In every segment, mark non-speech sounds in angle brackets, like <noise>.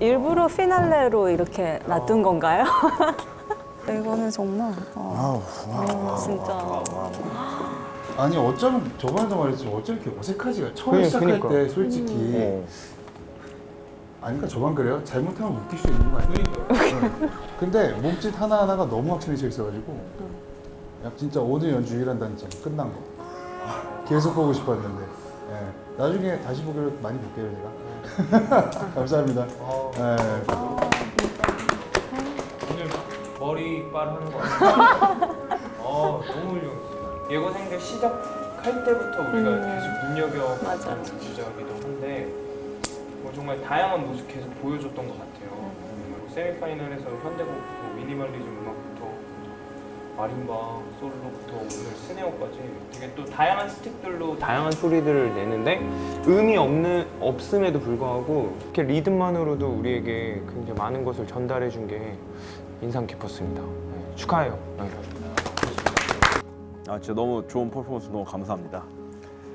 일부러 피날레로 이렇게 놔둔 건가요? <laughs> 이거는 정말 어, 아우, 와. 진짜 아니 어쩌면 저번에도 말했지 어쩜 이렇게 어색하지가 처음 그니- 시작할 그니까. 때 솔직히 어. 아니까 저만 그래요? 잘못하면 웃길 수 있는 거 아니에요? 네. 근데 몸짓 하나하나가 너무 확신이 차 있어가지고 야, 진짜 오늘 연주 유일한 단점 끝난 거 계속 보고 싶었는데 예. 나중에 다시 보기로 많이 볼게요 제가 <laughs> 감사합니다 예. 오늘 머리 빨 하는 거 같아요. <laughs> 어, 너무 훌륭했어요. 예고생들 시작할 때부터 우리가 음. 계속 눈여겨 주자기도 한데 뭐 정말 다양한 모습 계속 보여줬던 것 같아요. 음. 그리고 세미파이널에서 현대곡, 뭐 미니멀리즘 마림바, 솔로부터 오늘 스네어까지 되게 또 다양한 스틱들로 다양한 소리들을 내는데 음이 없는 없음에도 불구하고 이렇게 리듬만으로도 우리에게 굉장히 많은 것을 전달해 준 게 인상 깊었습니다. 네, 축하해요. 네. 아 진짜 너무 좋은 퍼포먼스 너무 감사합니다.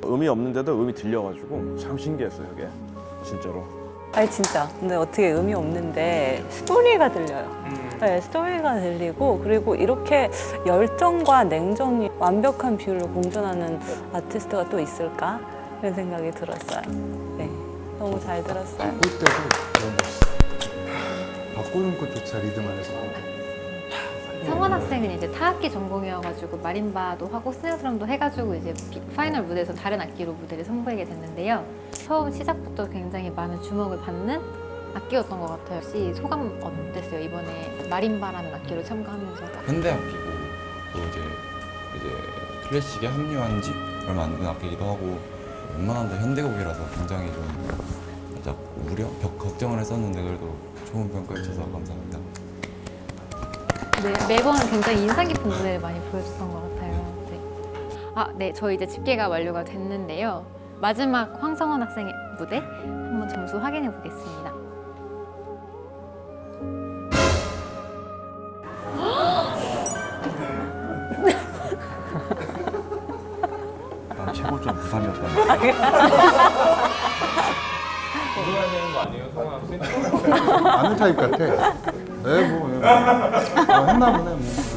음이 없는데도 음이 들려가지고 참 신기했어요 이게 진짜로. 아니 진짜. 근데 어떻게 음이 없는데 스토리가 들려요. 음. 네, 스토리가 들리고 그리고 이렇게 열정과 냉정이 완벽한 비율로 공존하는 아티스트가 또 있을까? 이런 생각이 들었어요. 네, 너무 잘 들었어요. 바꿀 때도 너무 멋있어 바꾸는 것조차 리듬 안에서 성원 학생은 이제 타악기 전공이어가지고 마림바도 하고 스네어 드럼도 해가지고 이제 비- 파이널 무대에서 다른 악기로 무대를 선보이게 됐는데요. 처음 시작부터 굉장히 많은 주목을 받는 악기였던 것 같아요. 혹시 소감 어땠어요? 이번에 마림바라는 악기로 참가하면서 현대 악기고 또 이제 이제 클래식에 합류한 지 얼마 안 된 악기이기도 하고 웬만한 데 현대곡이라서 굉장히 좀 살짝 우려, 벽 걱정을 했었는데 그래도 좋은 평가 해주셔서 감사합니다. 네, 매번 굉장히 인상 깊은 무대를 많이 보여줬던 것 같아요. 네. 아, 네, 저희 이제 집계가 완료가 됐는데요. 마지막 황성원 학생의 무대 한번 점수 확인해 보겠습니다. <laughs> 난 최고점 부산이었다. <laughs> 물어야 되는 거 아니에요, 성원 학생? 아는 타입 같아 네, 뭐, 네, 뭐. 어, 했나 보네 뭐.